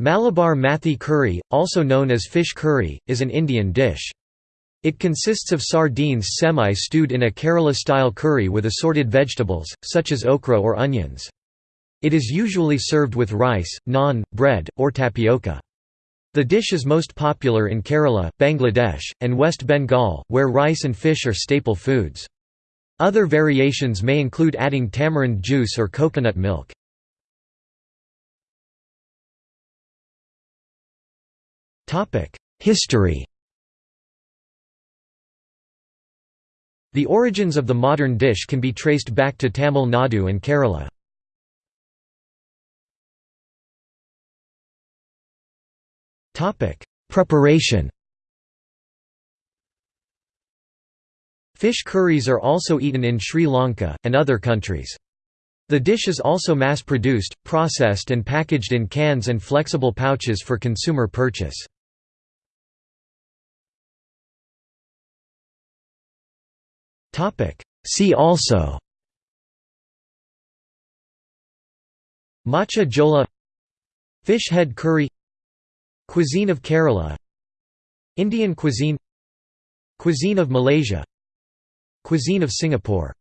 Malabar Mathi curry, also known as fish curry, is an Indian dish. It consists of sardines semi-stewed in a Kerala-style curry with assorted vegetables, such as okra or onions. It is usually served with rice, naan, bread, or tapioca. The dish is most popular in Kerala, Bangladesh, and West Bengal, where rice and fish are staple foods. Other variations may include adding tamarind juice or coconut milk. History The origins of the modern dish can be traced back to Tamil Nadu and Kerala. Preparation Fish curries are also eaten in Sri Lanka, and other countries. The dish is also mass-produced, processed and packaged in cans and flexible pouches for consumer purchase. See also. Machher jhol. Fish head curry. Cuisine of Kerala. Indian cuisine. Cuisine of Malaysia. Cuisine of Singapore